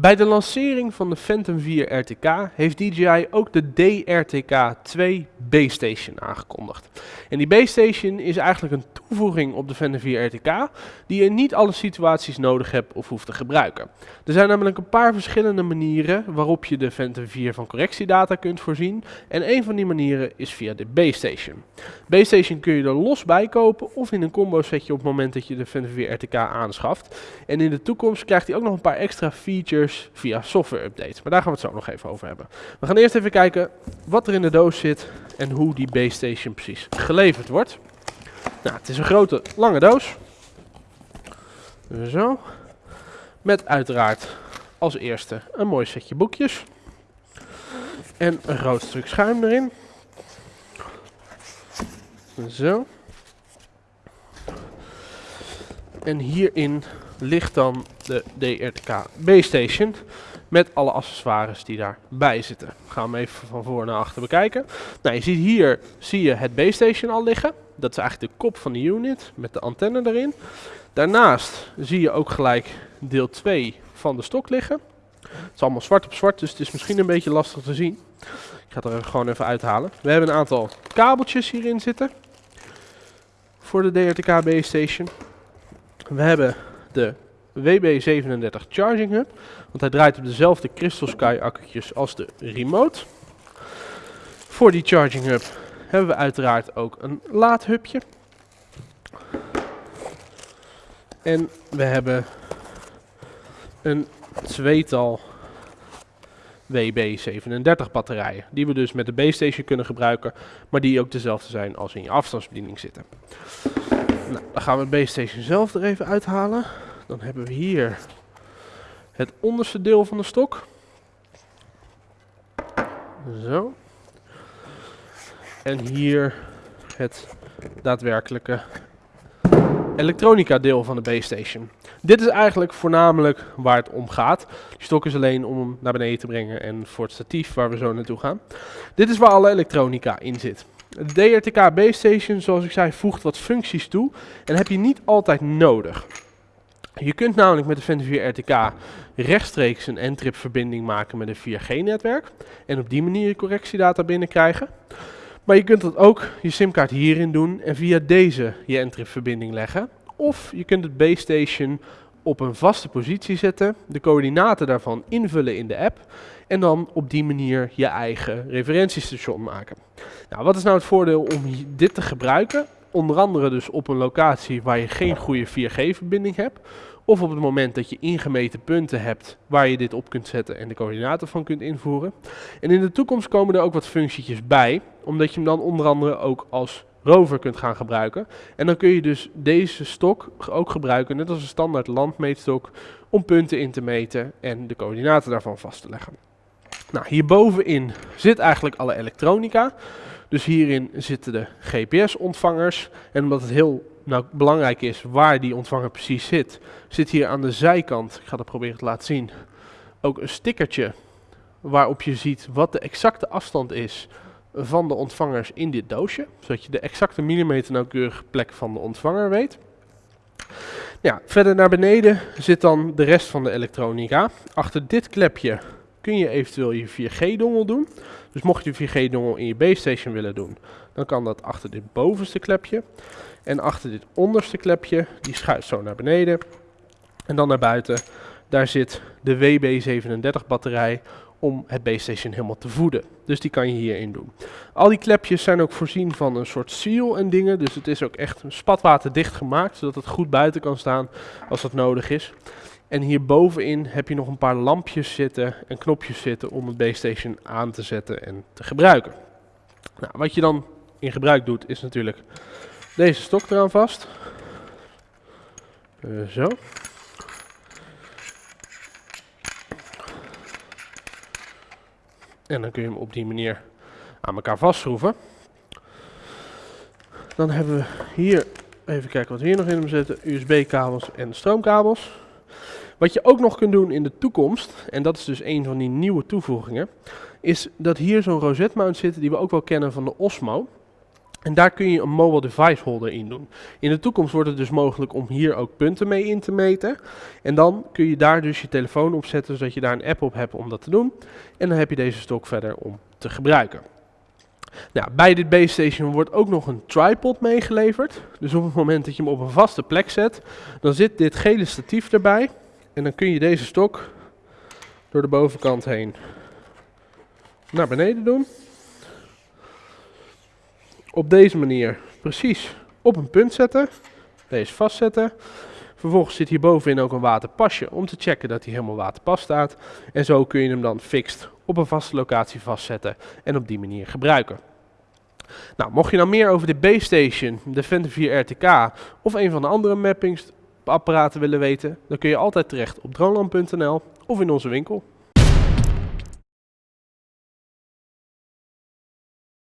Bij de lancering van de Phantom 4 RTK heeft DJI ook de DRTK 2 Base Station aangekondigd. En die Base Station is eigenlijk een toevoeging op de Phantom 4 RTK die je niet alle situaties nodig hebt of hoeft te gebruiken. Er zijn namelijk een paar verschillende manieren waarop je de Phantom 4 van correctiedata kunt voorzien en een van die manieren is via de Base Station. Base Station kun je er los bij kopen of in een combo setje op het moment dat je de Phantom 4 RTK aanschaft. En in de toekomst krijgt hij ook nog een paar extra features via software updates. Maar daar gaan we het zo nog even over hebben. We gaan eerst even kijken wat er in de doos zit en hoe die base station precies geleverd wordt. Nou, het is een grote, lange doos. Zo. Met uiteraard als eerste een mooi setje boekjes. En een groot stuk schuim erin. Zo. En hierin ligt dan de DRTK B-Station met alle accessoires die daarbij zitten. Gaan we even van voor naar achter bekijken. Nou, je ziet hier zie je het B-Station al liggen. Dat is eigenlijk de kop van de unit met de antenne erin. Daarnaast zie je ook gelijk deel 2 van de stok liggen. Het is allemaal zwart op zwart, dus het is misschien een beetje lastig te zien. Ik ga het er gewoon even uithalen. We hebben een aantal kabeltjes hierin zitten. Voor de DRTK Base Station. We hebben de WB37 Charging Hub. Want hij draait op dezelfde Crystal Sky accu'tjes als de remote. Voor die Charging Hub hebben we uiteraard ook een laadhubje. En we hebben een tweetal WB37 batterijen. Die we dus met de base station kunnen gebruiken. Maar die ook dezelfde zijn als in je afstandsbediening zitten. Nou, dan gaan we het base station zelf er even uithalen. Dan hebben we hier het onderste deel van de stok. Zo. En hier het daadwerkelijke elektronica deel van de base station. Dit is eigenlijk voornamelijk waar het om gaat. Die stok is alleen om hem naar beneden te brengen en voor het statief waar we zo naartoe gaan. Dit is waar alle elektronica in zit. De DRTK base station, zoals ik zei, voegt wat functies toe en heb je niet altijd nodig. Je kunt namelijk met de 4 RTK rechtstreeks een N-trip verbinding maken met een 4G-netwerk. En op die manier je correctiedata binnenkrijgen. Maar je kunt dat ook je simkaart hierin doen en via deze je N-trip verbinding leggen. Of je kunt het base station op een vaste positie zetten, de coördinaten daarvan invullen in de app en dan op die manier je eigen referentiestation maken. Nou, wat is nou het voordeel om dit te gebruiken? Onder andere dus op een locatie waar je geen goede 4G-verbinding hebt. Of op het moment dat je ingemeten punten hebt waar je dit op kunt zetten en de coördinaten van kunt invoeren. En in de toekomst komen er ook wat functies bij, omdat je hem dan onder andere ook als rover kunt gaan gebruiken. En dan kun je dus deze stok ook gebruiken, net als een standaard landmeetstok, om punten in te meten en de coördinaten daarvan vast te leggen. Nou, hierbovenin zit eigenlijk alle elektronica. Dus hierin zitten de GPS-ontvangers. En omdat het heel nou, belangrijk is waar die ontvanger precies zit, zit hier aan de zijkant, ik ga dat proberen te laten zien, ook een stickertje waarop je ziet wat de exacte afstand is van de ontvangers in dit doosje. Zodat je de exacte millimeter nauwkeurige plek van de ontvanger weet. Ja, verder naar beneden zit dan de rest van de elektronica. Achter dit klepje kun je eventueel je 4G-dongel doen. Dus mocht je 4G-dongel in je base willen doen, dan kan dat achter dit bovenste klepje. En achter dit onderste klepje, die schuift zo naar beneden. En dan naar buiten, daar zit de WB37 batterij om het base station helemaal te voeden. Dus die kan je hierin doen. Al die klepjes zijn ook voorzien van een soort seal en dingen. Dus het is ook echt spatwaterdicht gemaakt, zodat het goed buiten kan staan als dat nodig is. En hier bovenin heb je nog een paar lampjes zitten en knopjes zitten om het base station aan te zetten en te gebruiken. Nou, wat je dan in gebruik doet is natuurlijk deze stok eraan vast. Uh, zo. En dan kun je hem op die manier aan elkaar vastschroeven. Dan hebben we hier, even kijken wat we hier nog in hem zetten, USB-kabels en stroomkabels. Wat je ook nog kunt doen in de toekomst, en dat is dus een van die nieuwe toevoegingen, is dat hier zo'n rosette mount zit die we ook wel kennen van de Osmo. En daar kun je een mobile device holder in doen. In de toekomst wordt het dus mogelijk om hier ook punten mee in te meten. En dan kun je daar dus je telefoon op zetten, zodat je daar een app op hebt om dat te doen. En dan heb je deze stok verder om te gebruiken. Nou, bij dit base station wordt ook nog een tripod meegeleverd. Dus op het moment dat je hem op een vaste plek zet, dan zit dit gele statief erbij. En dan kun je deze stok door de bovenkant heen naar beneden doen. Op deze manier precies op een punt zetten. Deze vastzetten. Vervolgens zit hier bovenin ook een waterpasje om te checken dat hij helemaal waterpas staat. En zo kun je hem dan fixed op een vaste locatie vastzetten en op die manier gebruiken. Nou, mocht je nou meer over de base station, de Phantom 4 RTK of een van de andere mappingsapparaten willen weten, dan kun je altijd terecht op droneland.nl of in onze winkel.